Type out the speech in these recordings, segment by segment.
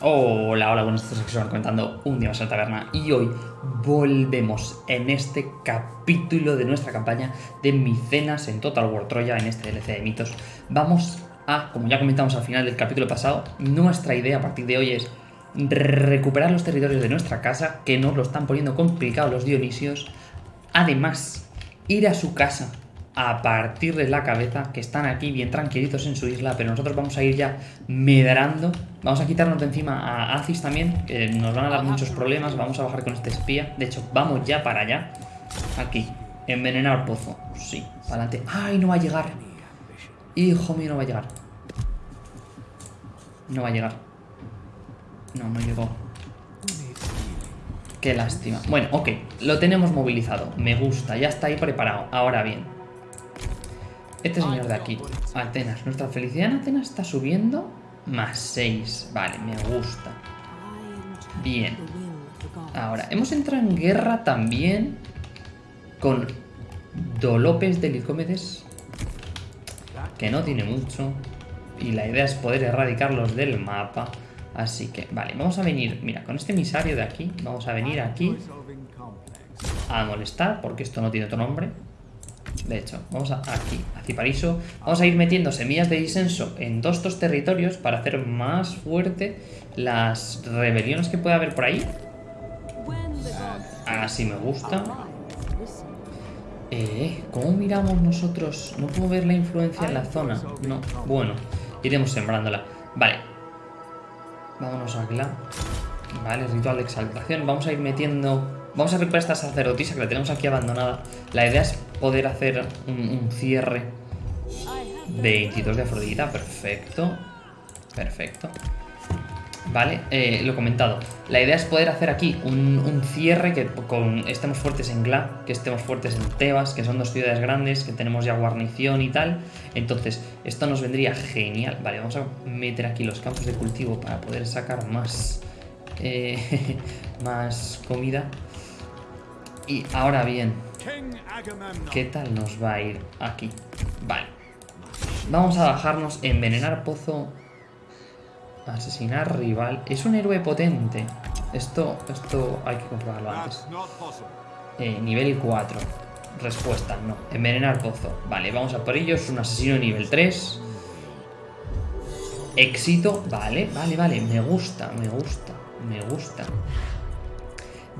Hola, hola, buenos días, que comentando un día más en la taberna y hoy volvemos en este capítulo de nuestra campaña de Micenas en Total War Troya, en este DLC de mitos. Vamos a, como ya comentamos al final del capítulo pasado, nuestra idea a partir de hoy es recuperar los territorios de nuestra casa, que nos lo están poniendo complicado los Dionisios. Además, ir a su casa a partir de la cabeza, que están aquí bien tranquilitos en su isla, pero nosotros vamos a ir ya medrando. Vamos a quitarnos de encima a Aziz también, que nos van a dar muchos problemas. Vamos a bajar con este espía. De hecho, vamos ya para allá. Aquí. Envenenar pozo. Sí, para adelante. ¡Ay, no va a llegar! Hijo mío, no va a llegar. No va a llegar. No, no llegó. Qué lástima. Bueno, ok, lo tenemos movilizado. Me gusta, ya está ahí preparado. Ahora bien, este señor de aquí, Atenas. Nuestra felicidad en Atenas está subiendo más 6. Vale, me gusta. Bien. Ahora, hemos entrado en guerra también con Dolopes de Licómedes, que no tiene mucho. Y la idea es poder erradicarlos del mapa. Así que, vale, vamos a venir, mira, con este emisario de aquí, vamos a venir aquí a molestar, porque esto no tiene otro nombre. De hecho, vamos a, aquí, a Cipariso. Vamos a ir metiendo semillas de disenso en todos estos territorios para hacer más fuerte las rebeliones que pueda haber por ahí. Así me gusta. Eh, ¿cómo miramos nosotros? No puedo ver la influencia en la zona. No, bueno, iremos sembrándola. Vale. Vámonos a Gla. Vale, ritual de exaltación. Vamos a ir metiendo Vamos a recuperar esta sacerdotisa que la tenemos aquí abandonada. La idea es poder hacer un, cierre. 22 de Afrodita, perfecto. Perfecto. Vale, eh, lo comentado. La idea es poder hacer aquí un, cierre que con estemos fuertes en Gla, que estemos fuertes en Tebas, que son dos ciudades grandes, que tenemos ya guarnición y tal. Entonces, esto nos vendría genial. Vale, vamos a meter aquí los campos de cultivo para poder sacar más, eh, más comida. Y ahora bien, ¿qué tal nos va a ir aquí? Vale. Vamos a bajarnos, envenenar pozo, asesinar rival. Es un héroe potente. Esto, esto hay que comprobarlo antes. Eh, nivel 4. Respuesta, no. Envenenar pozo. Vale, vamos a por ello. Es un asesino nivel 3. Éxito. Vale, vale, vale. Me gusta, me gusta, me gusta.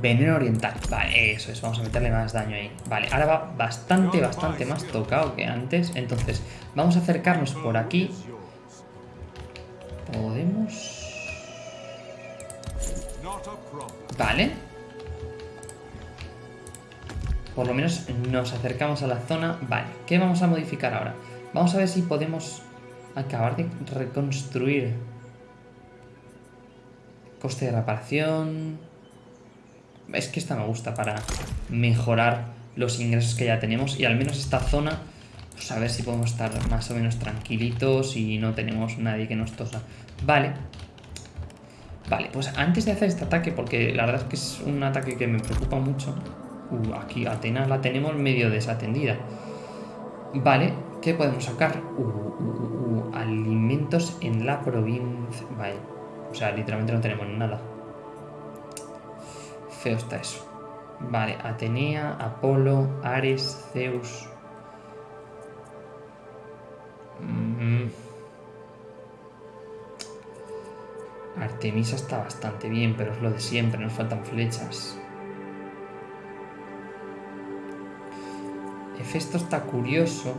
Veneno oriental. Vale, eso es. Vamos a meterle más daño ahí. Vale, ahora va bastante, bastante más tocado que antes. Entonces, vamos a acercarnos por aquí. Podemos... Vale. Por lo menos nos acercamos a la zona. Vale, ¿qué vamos a modificar ahora? Vamos a ver si podemos acabar de reconstruir. Coste de reparación... Es que esta me gusta para mejorar los ingresos que ya tenemos y al menos esta zona, pues a ver si podemos estar más o menos tranquilitos y no tenemos nadie que nos tosa. Vale. Vale, pues antes de hacer este ataque, porque la verdad es que es un ataque que me preocupa mucho. Uh, aquí Atenas la tenemos medio desatendida. Vale, ¿qué podemos sacar? Uh, uh, uh alimentos en la provincia. Vale, o sea, literalmente no tenemos nada. Feo está eso. Vale, Atenea, Apolo, Ares, Zeus. Mm. Artemisa está bastante bien, pero es lo de siempre, nos faltan flechas. Hefesto está curioso.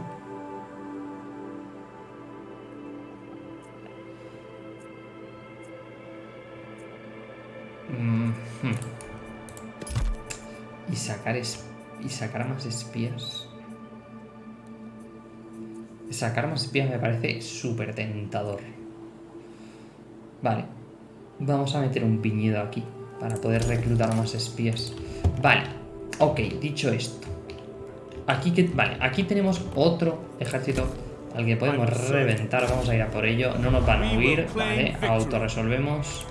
Mm y sacar, y sacar más espías. Sacar más espías me parece súper tentador. Vale. Vamos a meter un piñedo aquí para poder reclutar más espías. Vale. Ok, dicho esto. Aquí que, vale, aquí tenemos otro ejército al que podemos reventar. Vamos a ir a por ello. No nos van a huir. Vale, autorresolvemos.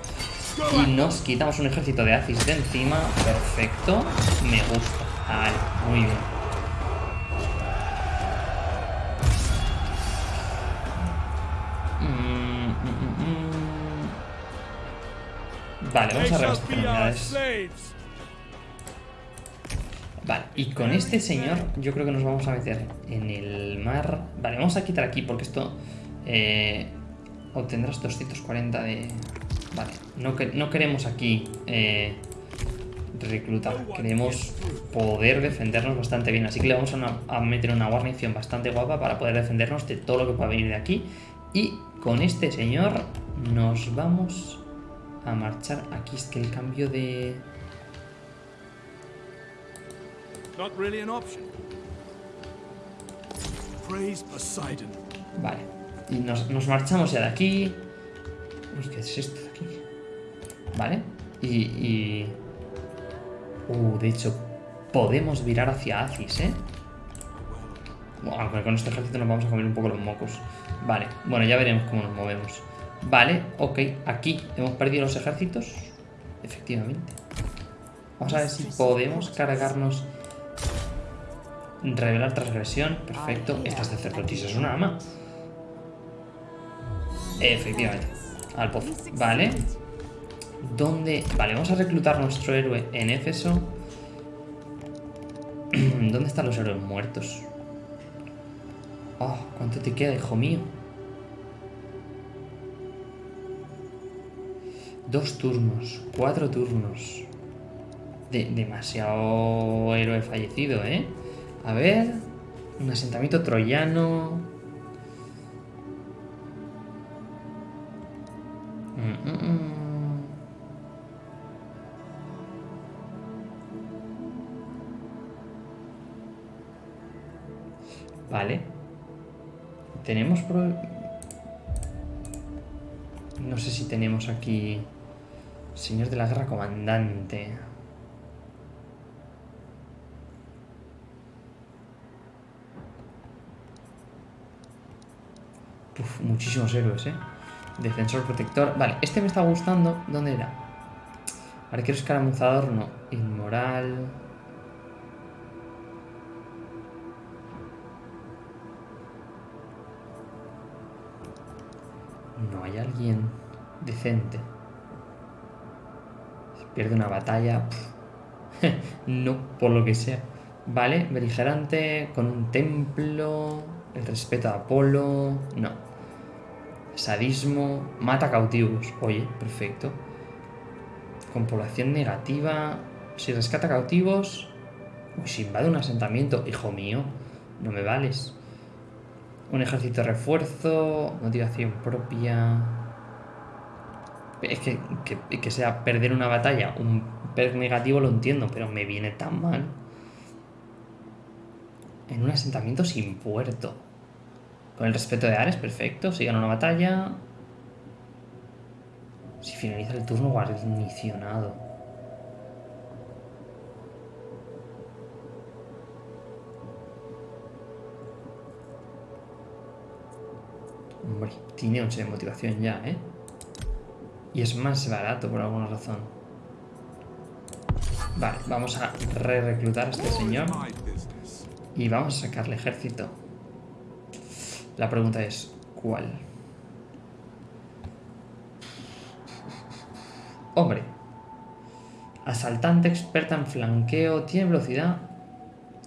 Y nos quitamos un ejército de Aziz de encima. Perfecto. Me gusta. Vale, muy bien. Vale, vamos a They shall rebastecer be our unidades. Vale, y con este señor yo creo que nos vamos a meter en el mar. Vale, vamos a quitar aquí porque esto eh, obtendrás 240 de... Vale, no, que- no queremos aquí eh, reclutar, queremos poder defendernos bastante bien. Así que le vamos a, una- a meter una guarnición bastante guapa para poder defendernos de todo lo que pueda venir de aquí. Y con este señor nos vamos a marchar. Aquí es que el cambio de... Vale. Y nos, nos marchamos ya de aquí. Uy, ¿qué es esto de aquí? Vale. Y, y... Uh, de hecho, podemos virar hacia Acis, ¿eh? Bueno, con este ejército nos vamos a comer un poco los mocos. Vale, bueno, ya veremos cómo nos movemos. Vale, ok, aquí hemos perdido los ejércitos. Efectivamente. Vamos a ver si podemos cargarnos. Revelar transgresión. Perfecto. Esta Cerdotis, es una ama. Efectivamente. Al pozo. Vale. ¿Dónde? Vale, vamos a reclutar nuestro héroe en Éfeso. ¿Dónde están los héroes muertos? Oh, ¿cuánto te queda, hijo mío? Dos turnos, cuatro turnos. De- demasiado héroe fallecido, ¿eh? A ver. Un asentamiento troyano. Tenemos... No sé si tenemos aquí... Señor de la Guerra Comandante. Uf, muchísimos héroes, ¿eh? Defensor, protector... Vale, este me está gustando. ¿Dónde era? Arquero escaramuzador, no. Inmoral... No hay alguien decente. Pierde una batalla. no, por lo que sea. Vale, beligerante con un templo. El respeto a Apolo. No. Sadismo. Mata cautivos. Oye, perfecto. Con población negativa. Si rescata cautivos. Si invade un asentamiento. Hijo mío. No me vales. Un ejército de refuerzo, motivación propia. Es que, que, que sea perder una batalla, un perk negativo lo entiendo, pero me viene tan mal. En un asentamiento sin puerto. Con el respeto de Ares, perfecto. Si gana una batalla. Si finaliza el turno guarnicionado. Hombre, tiene 11 de motivación ya, ¿eh? Y es más barato por alguna razón. Vale, vamos a re-reclutar a este señor. Y vamos a sacarle ejército. La pregunta es, ¿cuál? Hombre. Asaltante experta en flanqueo. Tiene velocidad.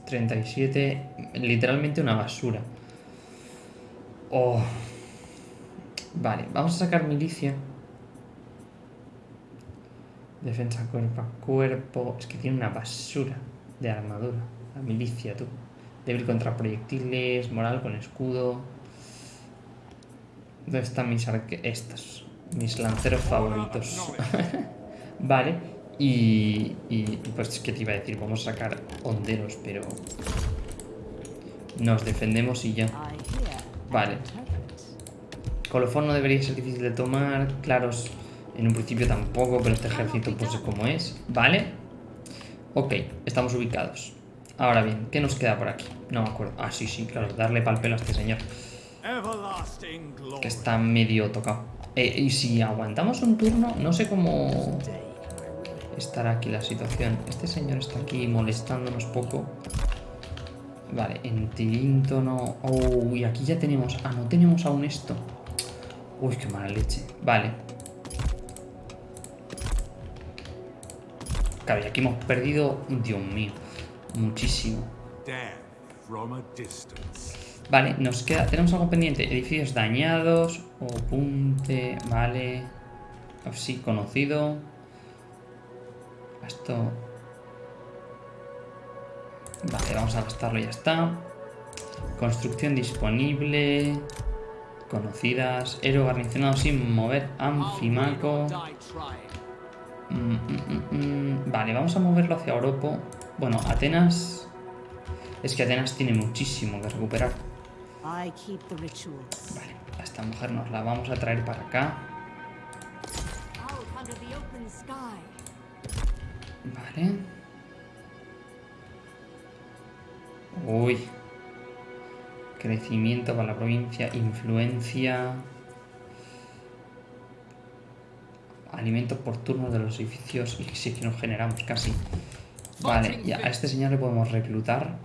37. Literalmente una basura. Oh. Vale, vamos a sacar milicia. Defensa cuerpo a cuerpo. Es que tiene una basura de armadura. La milicia, tú. Débil contra proyectiles, moral con escudo. ¿Dónde están mis arque... Estos. Mis lanceros favoritos. vale. Y, y pues que te iba a decir, vamos a sacar honderos, pero... Nos defendemos y ya. Vale. Colofón no debería ser difícil de tomar. Claros, en un principio tampoco, pero este ejército pues es como es. Vale. Ok, estamos ubicados. Ahora bien, ¿qué nos queda por aquí? No me acuerdo. Ah, sí, sí, claro, darle pal pelo a este señor. Que está medio tocado. Eh, y si aguantamos un turno, no sé cómo estará aquí la situación. Este señor está aquí molestándonos poco. Vale, en Tirinto no... Oh, y aquí ya tenemos... Ah, no tenemos aún esto. Uy, qué mala leche. Vale. Y aquí hemos perdido, Dios mío, muchísimo. Vale, nos queda, tenemos algo pendiente, edificios dañados, Opunte, vale, sí, conocido. Esto... Vale, vamos a gastarlo y ya está. Construcción disponible. Conocidas. Héroe garnicionado sin mover. Anfimaco. Mm, mm, mm. Vale, vamos a moverlo hacia Oropo. Bueno, Atenas... Es que Atenas tiene muchísimo que recuperar. Vale, a esta mujer nos la vamos a traer para acá. Vale. Uy. Crecimiento para la provincia, influencia. Alimentos por turno de los edificios. Y sí que nos generamos casi. Vale, y a este señor le podemos reclutar.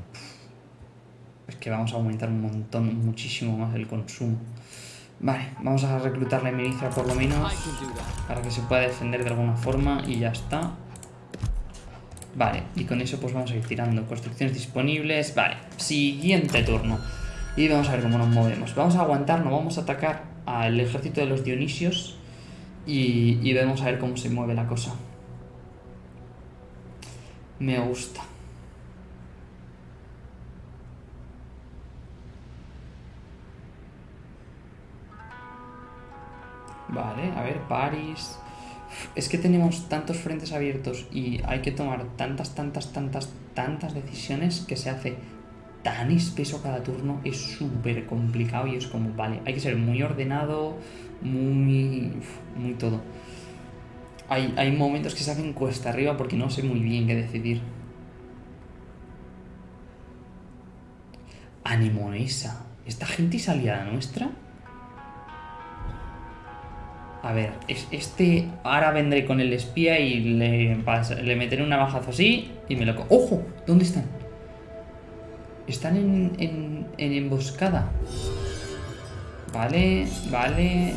Es que vamos a aumentar un montón, muchísimo más el consumo. Vale, vamos a reclutar la milicia por lo menos. Para que se pueda defender de alguna forma y ya está. Vale, y con eso pues vamos a ir tirando construcciones disponibles. Vale, siguiente turno. Y vamos a ver cómo nos movemos. Vamos a aguantar, no vamos a atacar al ejército de los Dionisios. Y, y vemos a ver cómo se mueve la cosa. Me gusta. Vale, a ver, París. Es que tenemos tantos frentes abiertos y hay que tomar tantas, tantas, tantas, tantas decisiones que se hace tan espeso cada turno. Es súper complicado y es como, vale, hay que ser muy ordenado, muy... muy todo. Hay, hay momentos que se hacen cuesta arriba porque no sé muy bien qué decidir. Anemonesa. ¿Esta gente es aliada nuestra? A ver, es, este... Ahora vendré con el espía y le, le meteré un navajazo así y me lo... ¡Ojo! ¿Dónde están? Están en, en, en emboscada. Vale, vale.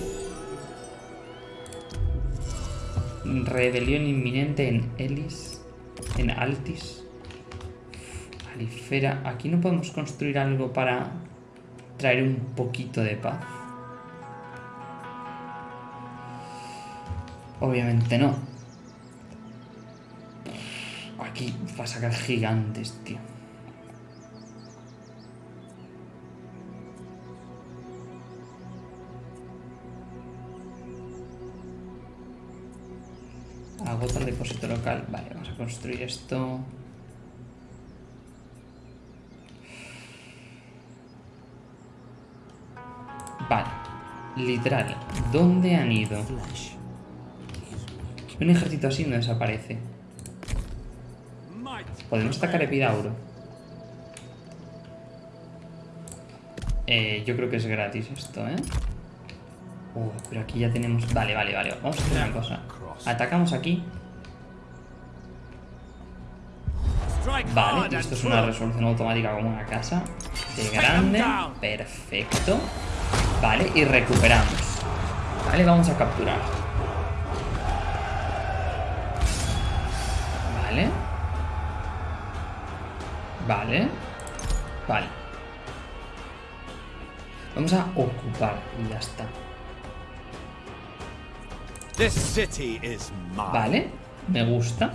Rebelión inminente en Elis. En Altis. Alifera. Aquí no podemos construir algo para traer un poquito de paz. Obviamente no. Aquí va a sacar gigantes, tío. El depósito local. Vale, vamos a construir esto. Vale. Literal. ¿Dónde han ido? Un ejército así no desaparece. Podemos atacar Epidauro. Eh, yo creo que es gratis esto, ¿eh? Uh, pero aquí ya tenemos... Vale, vale, vale. Vamos a hacer una cosa. Atacamos aquí. Vale, esto es una resolución automática como una casa. De grande. Perfecto. Vale, y recuperamos. Vale, vamos a capturar. Vale. Vale. Vale. Vamos a ocupar y ya está. This city is mine. Vale, me gusta.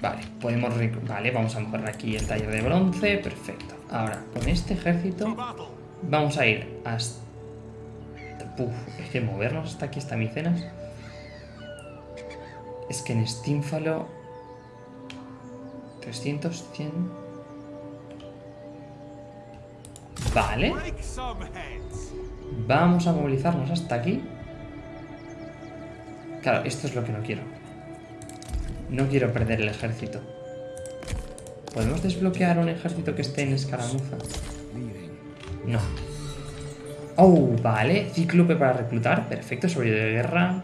Vale, podemos... Vale, vamos a mejorar aquí el taller de bronce. Perfecto. Ahora, con este ejército vamos a ir hasta... Puf, es que movernos hasta aquí, hasta Micenas. Es que en Stínfalo... 300, 100... Vale. Vamos a movilizarnos hasta aquí. Claro, esto es lo que no quiero. No quiero perder el ejército. ¿Podemos desbloquear un ejército que esté en escaramuza? No. Oh, vale. Cíclope para reclutar. Perfecto. Sobrevivido de guerra.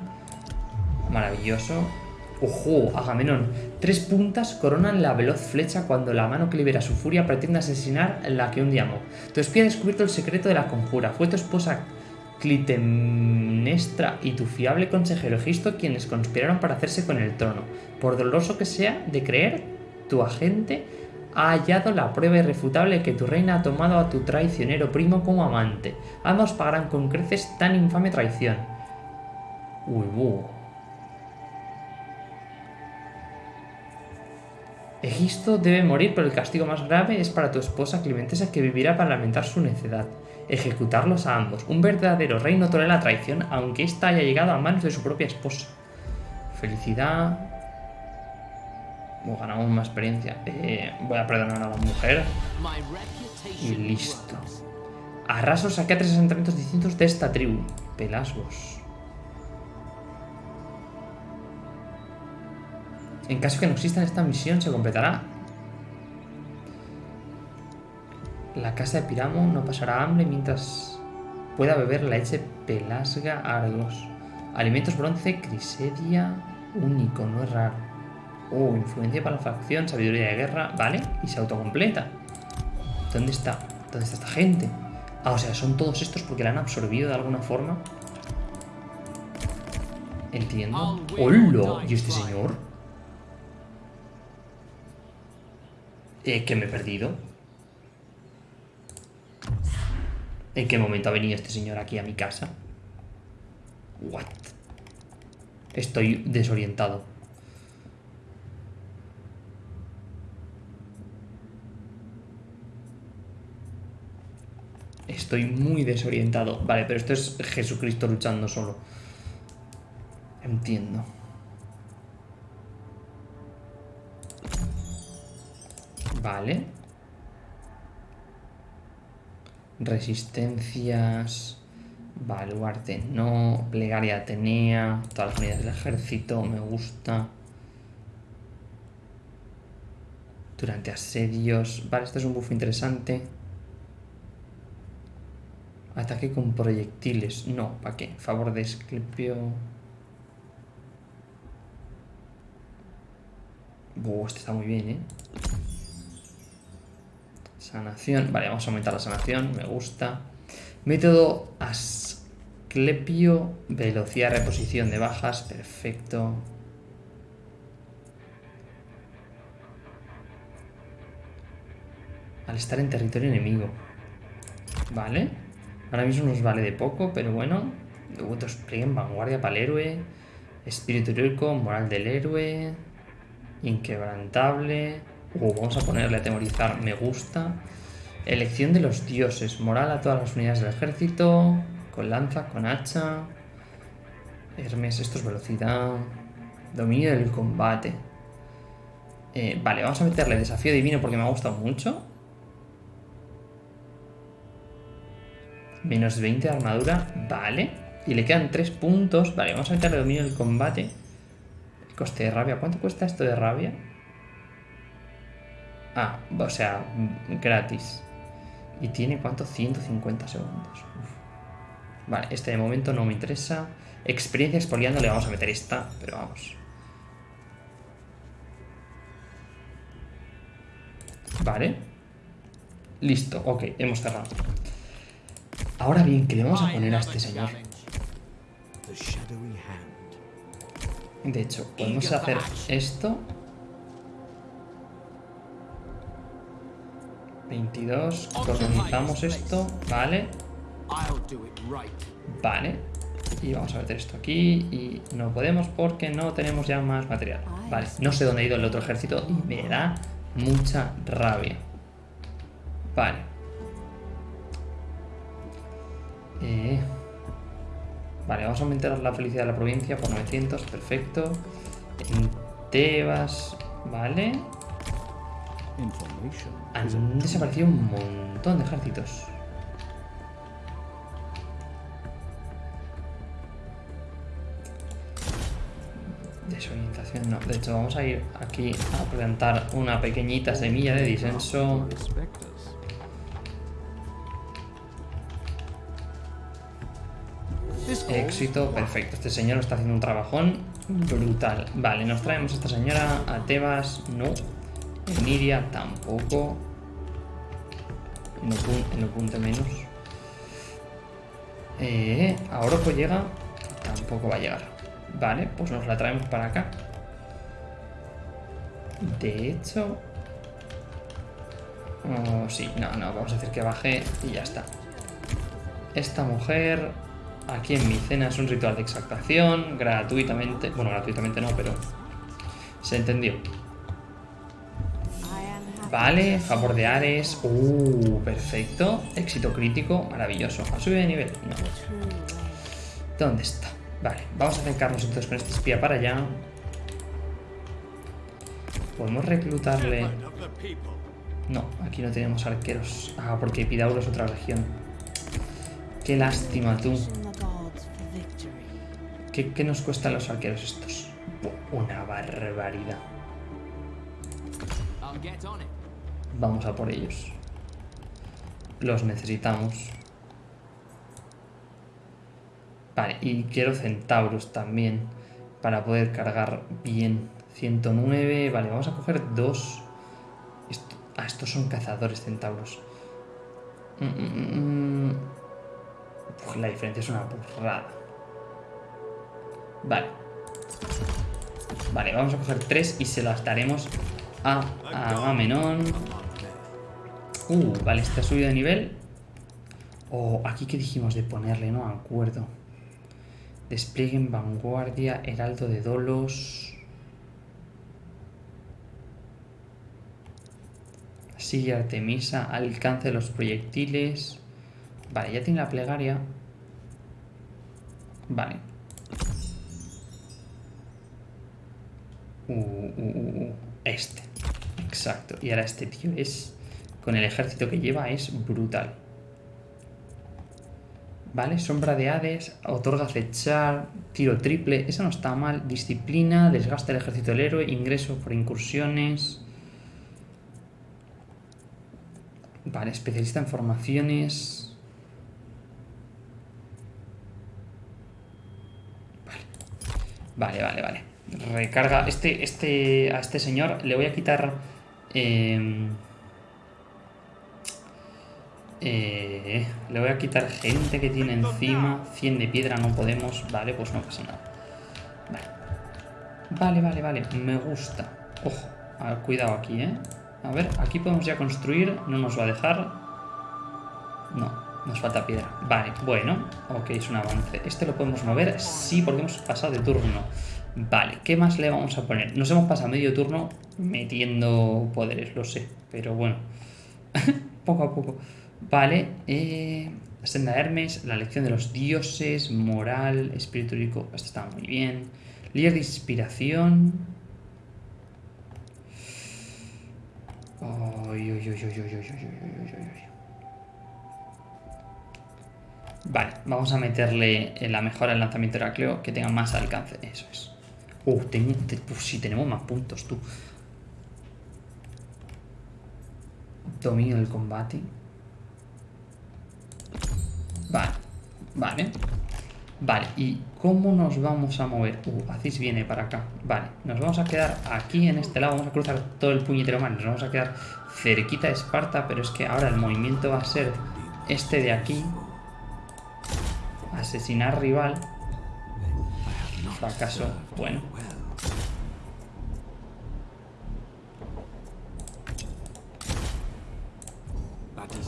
Maravilloso. Ojo, Agamenón. Tres puntas coronan la veloz flecha cuando la mano que libera su furia pretende asesinar la que un día amó. Tu espía ha descubierto el secreto de la conjura. Fue tu esposa Clitem... Nestra y tu fiable consejero Egisto quienes conspiraron para hacerse con el trono. Por doloroso que sea de creer, tu agente ha hallado la prueba irrefutable que tu reina ha tomado a tu traicionero primo como amante. Ambos pagarán con creces tan infame traición. Uy, buh. Egisto debe morir, pero el castigo más grave es para tu esposa Clementesa que vivirá para lamentar su necedad. Ejecutarlos a ambos. Un verdadero rey no tolera la traición, aunque ésta haya llegado a manos de su propia esposa. Felicidad. Oh, ganamos más experiencia. Eh, voy a perdonar a la mujer. Y listo. Arraso saqué a tres asentamientos distintos de esta tribu. Pelasgos. En caso que no exista en esta misión, se completará. La casa de Piramo no pasará hambre mientras pueda beber la leche Pelasga Argos. Alimentos bronce, Crisedia, único, no es raro. Oh, influencia para la facción, sabiduría de guerra, vale, y se autocompleta. ¿Dónde está? ¿Dónde está esta gente? Ah, o sea, son todos estos porque la han absorbido de alguna forma. Entiendo. ¡Hola! ¿Y este señor? Eh, que me he perdido. ¿En qué momento ha venido este señor aquí a mi casa? What? Estoy desorientado. Estoy muy desorientado. Vale, pero esto es Jesucristo luchando solo. Entiendo. Vale. Resistencias. Baluarte no. Plegaria Atenea. Todas las unidades del ejército. Me gusta. Durante asedios. Vale, este es un buff interesante. Ataque con proyectiles. No, ¿para qué? Favor de Esclepio. Buah, este está muy bien, ¿eh? Sanación. Vale, vamos a aumentar la sanación. Me gusta. Método Asclepio. Velocidad reposición de bajas. Perfecto. Al estar en territorio enemigo. Vale. Ahora mismo nos vale de poco, pero bueno. Devotos en vanguardia para el héroe. Espíritu heroico, moral del héroe. Inquebrantable. Uh, vamos a ponerle a temorizar, me gusta. Elección de los dioses, moral a todas las unidades del ejército. Con lanza, con hacha. Hermes, esto es velocidad. Dominio del combate. Eh, vale, vamos a meterle desafío divino porque me ha gustado mucho. Menos 20 de armadura, vale. Y le quedan 3 puntos. Vale, vamos a meterle dominio del combate. Coste de rabia. ¿Cuánto cuesta esto de rabia? Ah, o sea, gratis. ¿Y tiene cuánto? 150 segundos. Uf. Vale, este de momento no me interesa. Experiencia expoliando le vamos a meter esta, pero vamos. Vale. Listo, ok, hemos cerrado. Ahora bien, ¿qué le vamos a poner a este señor? De hecho, podemos hacer esto. 22, colonizamos esto, vale, vale. Y vamos a meter esto aquí y no podemos porque no tenemos ya más material. Vale, no sé dónde ha ido el otro ejército y me da mucha rabia. Vale. Eh, Vale, vamos a aumentar la felicidad de la provincia por 900, perfecto. En Tebas, vale. Han desaparecido un montón de ejércitos. Desorientación, no. De hecho, vamos a ir aquí a plantar una pequeñita semilla de disenso. Éxito, perfecto. Este señor está haciendo un trabajón brutal. Vale, nos traemos a esta señora a Tebas, no. Emiria, tampoco. En Opunte menos. Eh, a Oroco llega. tampoco va a llegar. Vale, pues nos la traemos para acá. De hecho... Oh, sí, no, no, vamos a hacer que baje y ya está. Esta mujer, aquí en mi cena, es un ritual de exaltación, gratuitamente... Bueno, gratuitamente no, pero... Se entendió. Vale, favor de Ares. Uh, perfecto. Éxito crítico, maravilloso. ¿Ha subido de nivel? No. ¿Dónde está? Vale, vamos a acercarnos entonces con este espía para allá. Podemos reclutarle... No, aquí no tenemos arqueros. Ah, porque Epidauro es otra región. Qué lástima tú. ¿Qué, qué nos cuestan los arqueros estos? Una barbaridad. I'll. Vamos a por ellos. Los necesitamos. Vale, y quiero centauros también. Para poder cargar bien. 109. Vale, vamos a coger dos. Esto- ah, estos son cazadores centauros. Mm, mm, mm, la diferencia es una burrada. Vale. Vale, vamos a coger tres y se las daremos a Agamenón. Uh, vale, ha subido de nivel. Oh, aquí que dijimos de ponerle, ¿no? Acuerdo. Despliegue en vanguardia, heraldo de dolos. Sigue Artemisa, alcance de los proyectiles. Vale, ya tiene la plegaria. Vale. Uh, uh, uh. Este. Exacto. Y ahora este tío es... Con el ejército que lleva es brutal. Vale, sombra de Hades, otorga acechar, tiro triple, eso no está mal. Disciplina, desgasta el ejército del héroe, ingreso por incursiones. Vale, especialista en formaciones. Vale, vale, vale. Recarga. Este, este, a este señor le voy a quitar. eh, eh, le voy a quitar gente que tiene encima. 100 de piedra no podemos. Vale, pues no pasa nada. Vale, vale, vale. vale. Me gusta. Ojo, a ver, cuidado aquí, ¿eh? A ver, aquí podemos ya construir. No nos va a dejar. No, nos falta piedra. Vale, bueno. Ok, es un avance. ¿Este lo podemos mover? Sí, porque hemos pasado de turno. Vale, ¿qué más le vamos a poner? Nos hemos pasado medio turno metiendo poderes, lo sé. Pero bueno. poco a poco. Vale, eh, Senda Hermes, la lección de los dioses, moral, espíritu lírico, esto está muy bien. Líder de inspiración. Vale, vamos a meterle eh, la mejora al lanzamiento de Heracleo que tenga más alcance. Eso es. Uh, tengo, te, pues tenemos más puntos, tú. Dominio del combate. Vale, vale. Vale, ¿y cómo nos vamos a mover? Uh, Aziz viene para acá. Vale, nos vamos a quedar aquí en este lado. Vamos a cruzar todo el puñetero mar. Nos vamos a quedar cerquita de Esparta, pero es que ahora el movimiento va a ser este de aquí. Asesinar rival. Fracaso. Bueno.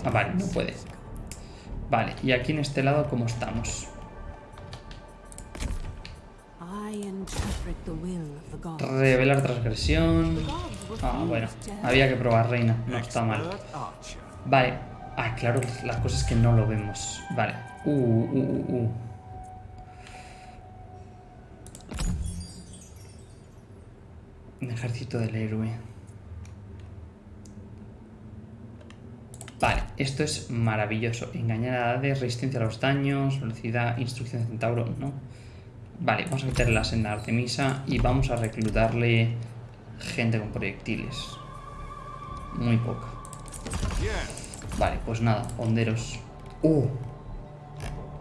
Ah, vale, no puede. Vale, y aquí en este lado, ¿cómo estamos? Revelar transgresión. Ah, bueno. Había que probar, reina. No está mal. Vale. Ah, claro, la cosa es que no lo vemos. Vale. Uh, uh, uh, uh. Un ejército del héroe. Vale, esto es maravilloso. Engañar a Hades, resistencia a los daños, velocidad, instrucción de centauro, no. Vale, vamos a meterle la senda a Artemisa y vamos a reclutarle gente con proyectiles. Muy poca. Vale, pues nada, honderos. Uh.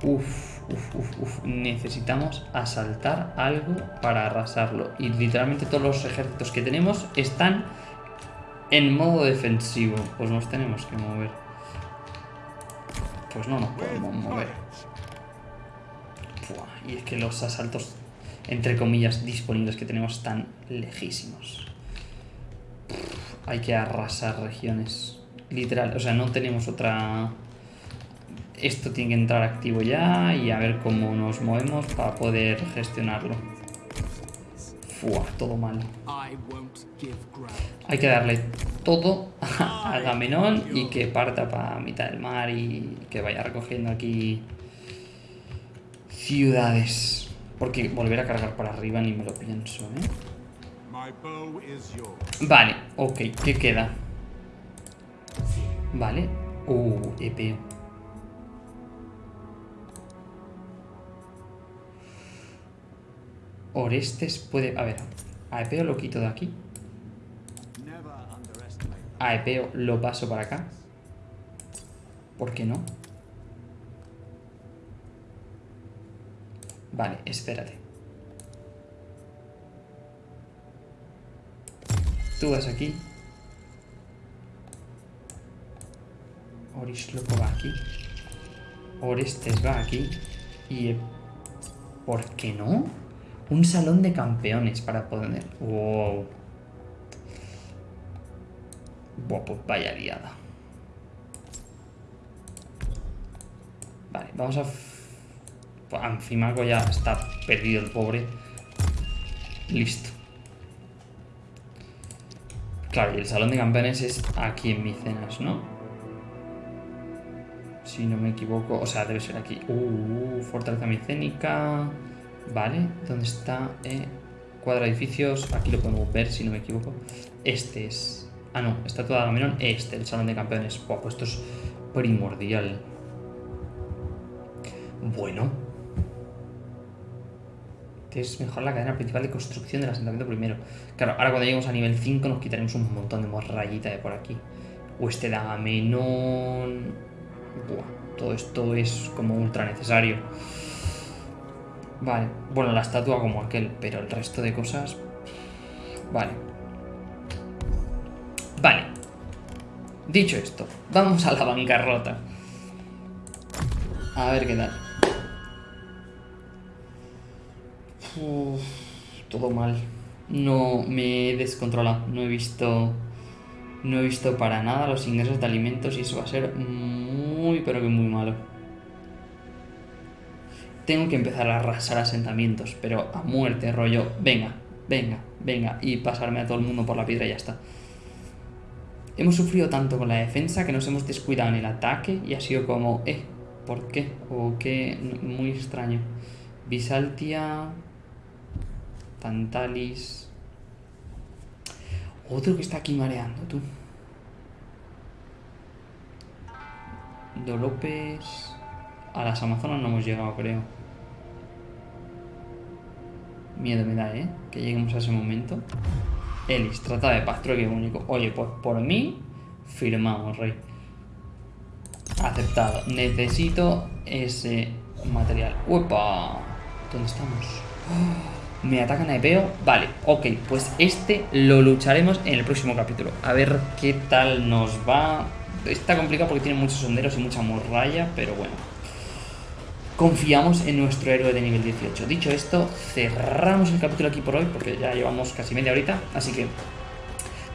Uf, uf, uf, uf. Necesitamos asaltar algo para arrasarlo. Y literalmente todos los ejércitos que tenemos están en modo defensivo. Pues nos tenemos que mover. Pues no nos podemos mover. Y es que los asaltos, entre comillas, disponibles que tenemos están lejísimos. Pff, hay que arrasar regiones. Literal, o sea, no tenemos otra... Esto tiene que entrar activo ya y a ver cómo nos movemos para poder gestionarlo. Fua, todo mal. Hay que darle todo a Agamenón y que parta para mitad del mar y que vaya recogiendo aquí ciudades. Porque volver a cargar para arriba ni me lo pienso, ¿eh? Vale, ok, ¿qué queda? Vale. Uh, EP. Orestes puede... A ver, a Epeo lo quito de aquí. Never underestimate. A Epeo lo paso para acá. ¿Por qué no? Vale, espérate. Tú vas aquí. Orisloco va aquí. Orestes va aquí. Y... ¿Por qué no? Un salón de campeones para poder... Wow. Buah, pues vaya liada. Vale, vamos a... f- Pues Anfimago ya está perdido el pobre. Listo. Claro, y el salón de campeones es aquí en Micenas, ¿no? Si no me equivoco. O sea, debe ser aquí. Uh, fortaleza micénica. Vale, ¿dónde está? Eh, cuadro de edificios. Aquí lo podemos ver, si no me equivoco. Este es... Ah, no, está toda Agamenón. Este, el salón de campeones. Buah, pues esto es primordial. Bueno. Es mejor la cadena principal de construcción del asentamiento primero. Claro, ahora cuando lleguemos a nivel 5 nos quitaremos un montón de morrayita de por aquí. Oeste de Agamenón. Buah, todo esto es como ultra necesario. Vale, bueno, la estatua como aquel, pero el resto de cosas... Vale. Vale. Dicho esto, vamos a la bancarrota. A ver qué tal. Todo mal. No me he descontrolado. No he visto. No he visto para nada los ingresos de alimentos y eso va a ser muy, pero que muy malo. Tengo que empezar a arrasar asentamientos, pero a muerte, rollo. Venga, venga, venga. Y pasarme a todo el mundo por la piedra y ya está. Hemos sufrido tanto con la defensa que nos hemos descuidado en el ataque y ha sido como, eh, ¿por qué? O qué, muy extraño. Bisaltia, Tantalis. Otro que está aquí mareando, tú. Dolopes. A las Amazonas no hemos llegado, creo. Miedo me da, ¿eh? Que lleguemos a ese momento. Elis, trata de paz, trueque único. Oye, pues por mí, firmamos, rey. Aceptado. Necesito ese material. ¡Uepa! ¿Dónde estamos? ¡Oh! Me atacan a Epeo. Vale, ok. Pues este lo lucharemos en el próximo capítulo. A ver qué tal nos va. Está complicado porque tiene muchos sonderos y mucha muralla, pero bueno. Confiamos en nuestro héroe de nivel 18. Dicho esto, cerramos el capítulo aquí por hoy porque ya llevamos casi media horita. Así que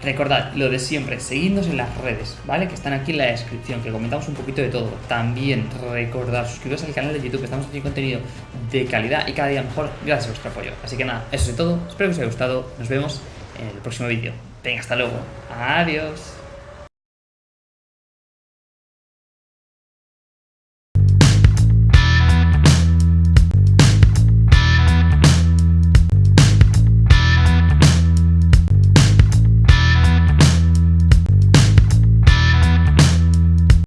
Recordad lo de siempre, seguidnos en las redes, ¿vale? Que están aquí en la descripción, que comentamos un poquito de todo. También recordad suscribiros al canal de YouTube, estamos haciendo contenido de calidad y cada día mejor gracias a vuestro apoyo. Así que nada, eso es todo. Espero que os haya gustado. Nos vemos en el próximo vídeo. Venga, hasta luego. Adiós.